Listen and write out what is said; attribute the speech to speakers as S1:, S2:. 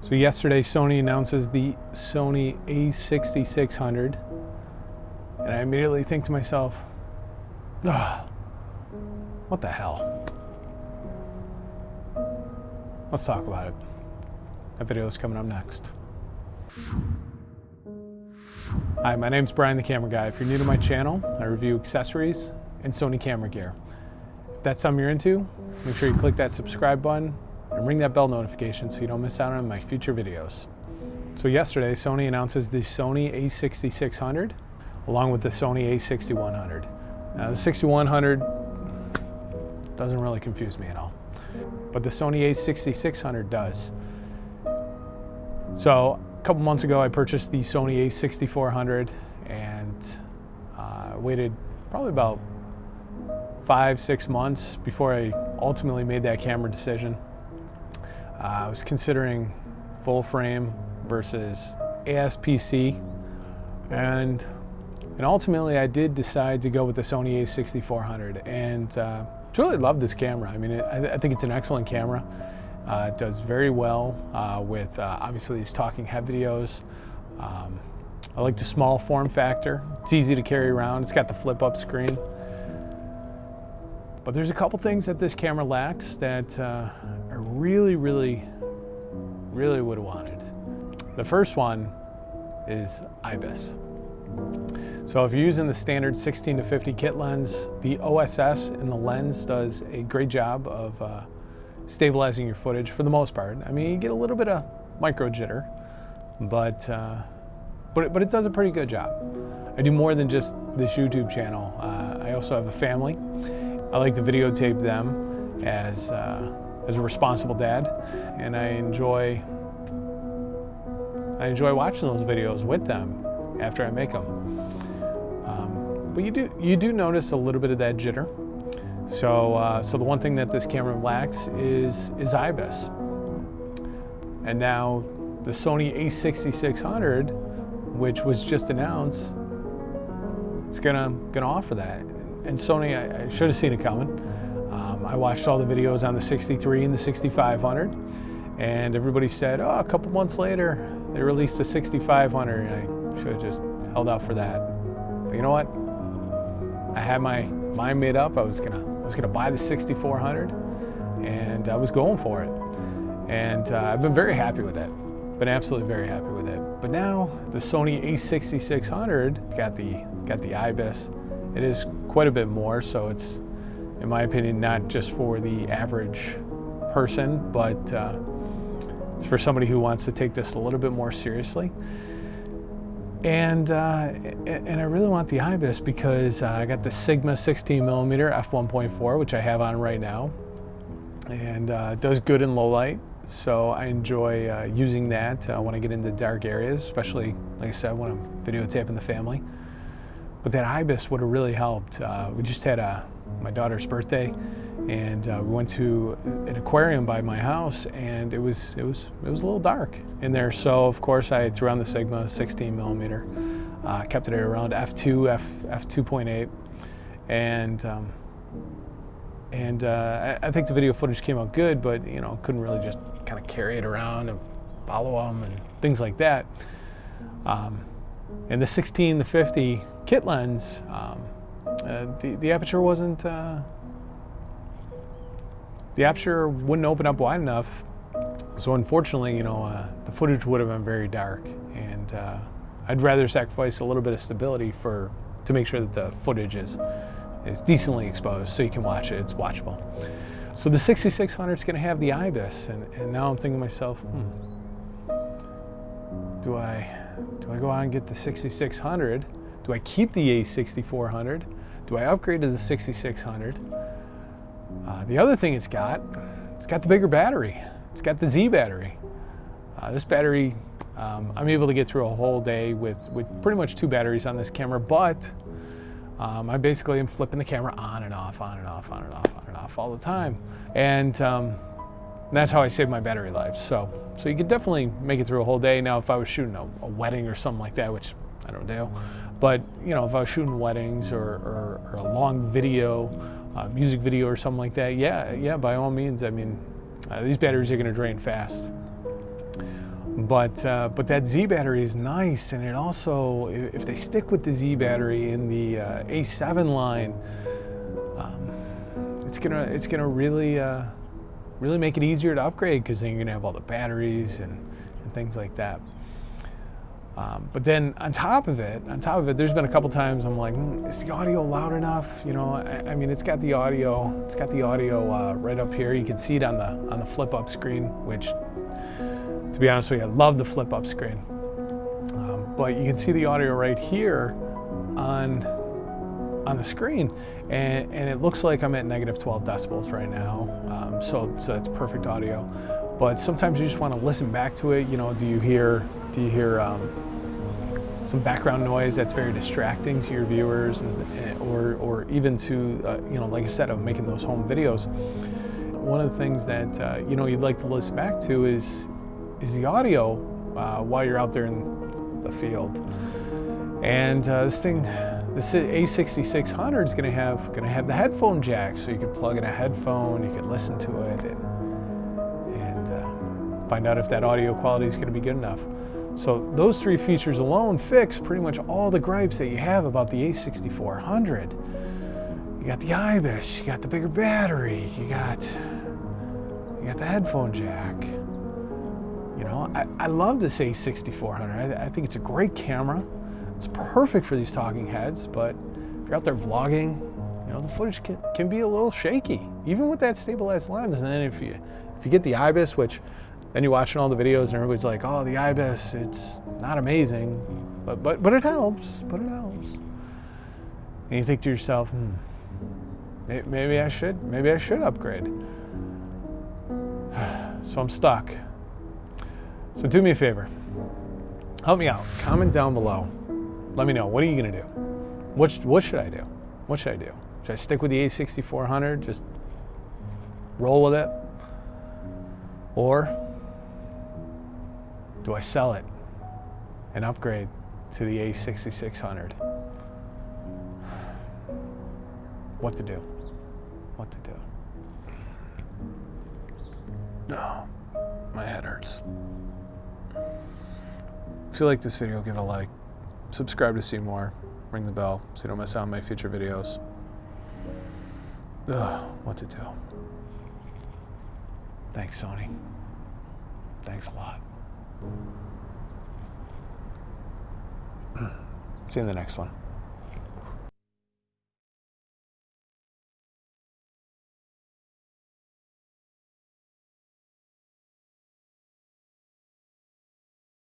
S1: So yesterday Sony announces the Sony a6600 and I immediately think to myself, ah, what the hell? Let's talk about it. That video is coming up next. Hi, my name is Brian the Camera Guy. If you're new to my channel, I review accessories and Sony camera gear. If that's something you're into, make sure you click that subscribe button and ring that bell notification so you don't miss out on my future videos. So yesterday, Sony announces the Sony a6600 along with the Sony a6100. Now the 6100 doesn't really confuse me at all, but the Sony a6600 does. So a couple months ago, I purchased the Sony a6400 and uh, waited probably about five, six months before I ultimately made that camera decision. Uh, I was considering full frame versus ASPC and and ultimately I did decide to go with the Sony a6400 and uh, truly love this camera. I mean, it, I, I, think it's an excellent camera. Uh, it does very well uh, with uh, obviously these talking head videos. Um, I like the small form factor. It's easy to carry around. It's got the flip up screen. But there's a couple things that this camera lacks that uh, I really, really, really would have wanted. The first one is IBIS. So if you're using the standard 16 to 50 kit lens, the OSS in the lens does a great job of uh, stabilizing your footage for the most part. I mean, you get a little bit of micro jitter, but, uh, but, it, but it does a pretty good job. I do more than just this YouTube channel. Uh, I also have a family. I like to videotape them as, uh, as a responsible dad, and I enjoy, I enjoy watching those videos with them after I make them. Um, but you do, you do notice a little bit of that jitter. So, uh, so the one thing that this camera lacks is, is IBIS. And now the Sony a6600, which was just announced, is gonna, gonna offer that. And Sony, I, I should have seen it coming. Um, I watched all the videos on the 63 and the 6500, and everybody said, oh, a couple months later, they released the 6500, and I should have just held out for that. But you know what? I had my mind made up. I was gonna, I was gonna buy the 6400, and I was going for it. And uh, I've been very happy with it. Been absolutely very happy with it. But now the Sony a6600 got the got the IBIS. It is quite a bit more, so it's, in my opinion, not just for the average person, but uh, it's for somebody who wants to take this a little bit more seriously. And, uh, and I really want the IBIS because uh, I got the Sigma 16 millimeter f1.4, which I have on right now. And uh, it does good in low light. So I enjoy uh, using that uh, when I get into dark areas, especially, like I said, when I'm videotaping the family. But that IBIS would have really helped. Uh, we just had a, my daughter's birthday and uh, we went to an aquarium by my house and it was it was it was a little dark in there. So of course I threw on the Sigma 16 millimeter. Uh, kept it around f2 f f2.8 and um, and uh, I, I, think the video footage came out good but you know couldn't really just kind of carry it around and follow them and things like that. Um, and the 16 the 50 kit lens um, uh, the, the aperture wasn't uh, the aperture wouldn't open up wide enough. So unfortunately, you know, uh, the footage would have been very dark and uh, I'd rather sacrifice a little bit of stability for to make sure that the footage is, is decently exposed so you can watch it, it's watchable. So the 6600 is going to have the IBIS and, and now I'm thinking to myself, hmm, do I, do I go out and get the 6600? Do I keep the A6400? Do I upgrade to the 6600? Uh, the other thing it's got, it's got the bigger battery. It's got the Z battery. Uh, this battery, um, I'm able to get through a whole day with, with pretty much two batteries on this camera, but um, I basically am flipping the camera on and off, on and off, on and off, on and off all the time. And um, that's how I save my battery life. So, so you could definitely make it through a whole day. Now, if I was shooting a, a wedding or something like that, which I don't do, but you know, if I was shooting weddings or, or, or a long video, uh, music video or something like that, yeah, yeah, by all means. I mean, uh, these batteries are going to drain fast. But uh, but that Z battery is nice, and it also if they stick with the Z battery in the uh, A7 line, um, it's gonna it's gonna really uh, really make it easier to upgrade because then you're gonna have all the batteries and, and things like that. Um, but then on top of it, on top of it, there's been a couple times I'm like, mm, is the audio loud enough? You know, I, I, mean, it's got the audio, it's got the audio uh, right up here. You can see it on the on the flip up screen, which, to be honest with you, I love the flip up screen. Um, but you can see the audio right here on on the screen, and, and it looks like I'm at negative 12 decibels right now. Um, so so that's perfect audio. But sometimes you just want to listen back to it. You know, do you hear do you hear um, some background noise that's very distracting to your viewers and, or, or even to, uh, you know, like I said, of making those home videos. One of the things that, uh, you know, you'd like to listen back to is, is the audio uh, while you're out there in the field. And uh, this thing, this A6600 is going to have going to have the headphone jack, so you can plug in a headphone, you can listen to it, and, find out if that audio quality is going to be good enough. So those three features alone fix pretty much all the gripes that you have about the A6400. You got the IBIS, you got the bigger battery, you got you got the headphone jack. You know, I, I love this A6400. I, I think it's a great camera. It's perfect for these talking heads, but if you're out there vlogging, you know, the footage can, can be a little shaky, even with that stabilized lens. And then if you if you get the IBIS, which then you're watching all the videos and everybody's like, oh, the IBIS, it's not amazing, but, but, but it helps, but it helps. And you think to yourself, hmm, maybe I should, maybe I should upgrade. So I'm stuck. So do me a favor, help me out, comment down below. Let me know, what are you gonna do? What, what should I do? What should I do? Should I stick with the A6400, just roll with it? Or do I sell it and upgrade to the A6600? What to do? What to do? No, my head hurts. If you like this video, give it a like. Subscribe to see more. Ring the bell so you don't miss out on my future videos. Ugh, what to do? Thanks, Sony. Thanks a lot. See you in the next one.